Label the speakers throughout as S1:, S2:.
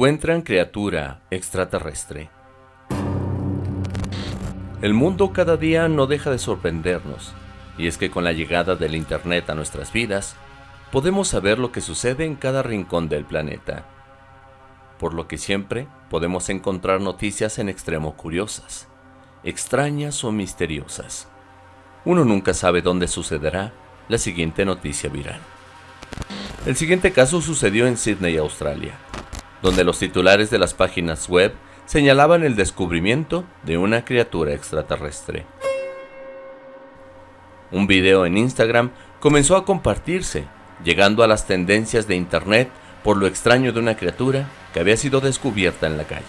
S1: Encuentran criatura extraterrestre. El mundo cada día no deja de sorprendernos, y es que con la llegada del Internet a nuestras vidas, podemos saber lo que sucede en cada rincón del planeta, por lo que siempre podemos encontrar noticias en extremo curiosas, extrañas o misteriosas. Uno nunca sabe dónde sucederá la siguiente noticia viral. El siguiente caso sucedió en Sydney, Australia, donde los titulares de las páginas web señalaban el descubrimiento de una criatura extraterrestre. Un video en Instagram comenzó a compartirse, llegando a las tendencias de internet por lo extraño de una criatura que había sido descubierta en la calle.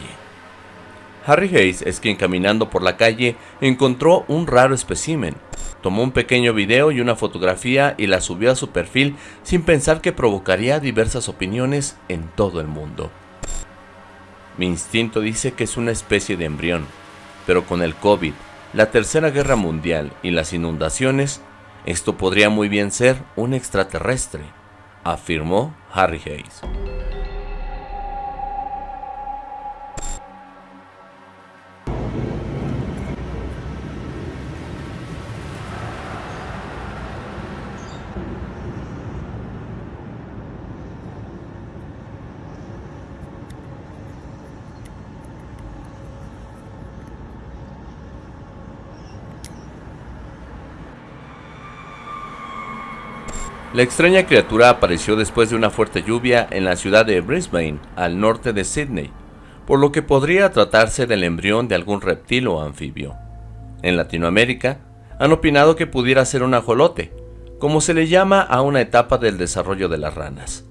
S1: Harry Hayes es quien caminando por la calle encontró un raro espécimen. Tomó un pequeño video y una fotografía y la subió a su perfil sin pensar que provocaría diversas opiniones en todo el mundo. Mi instinto dice que es una especie de embrión, pero con el COVID, la Tercera Guerra Mundial y las inundaciones, esto podría muy bien ser un extraterrestre, afirmó Harry Hayes. La extraña criatura apareció después de una fuerte lluvia en la ciudad de Brisbane, al norte de Sydney, por lo que podría tratarse del embrión de algún reptil o anfibio. En Latinoamérica, han opinado que pudiera ser un ajolote, como se le llama a una etapa del desarrollo de las ranas.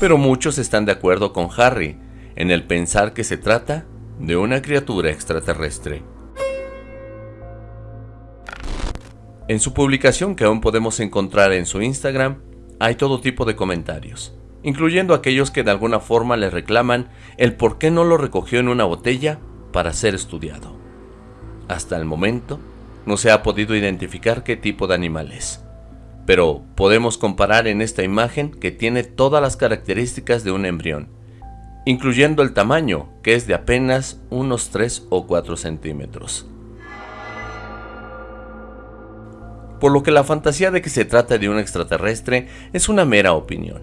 S1: Pero muchos están de acuerdo con Harry en el pensar que se trata de una criatura extraterrestre. En su publicación que aún podemos encontrar en su Instagram, hay todo tipo de comentarios, incluyendo aquellos que de alguna forma le reclaman el por qué no lo recogió en una botella para ser estudiado. Hasta el momento, no se ha podido identificar qué tipo de animal es, pero podemos comparar en esta imagen que tiene todas las características de un embrión, incluyendo el tamaño, que es de apenas unos 3 o 4 centímetros. Por lo que la fantasía de que se trata de un extraterrestre es una mera opinión.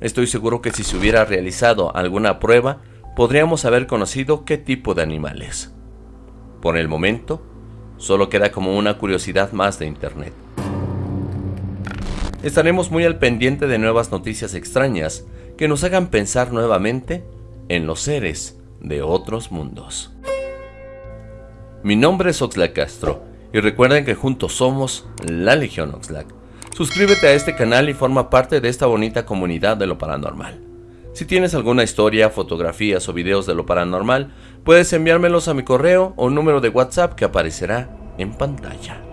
S1: Estoy seguro que si se hubiera realizado alguna prueba, podríamos haber conocido qué tipo de animales. Por el momento, solo queda como una curiosidad más de Internet. Estaremos muy al pendiente de nuevas noticias extrañas que nos hagan pensar nuevamente en los seres de otros mundos. Mi nombre es Oxlack Castro y recuerden que juntos somos la Legión Oxlack. Suscríbete a este canal y forma parte de esta bonita comunidad de lo paranormal. Si tienes alguna historia, fotografías o videos de lo paranormal, puedes enviármelos a mi correo o número de WhatsApp que aparecerá en pantalla.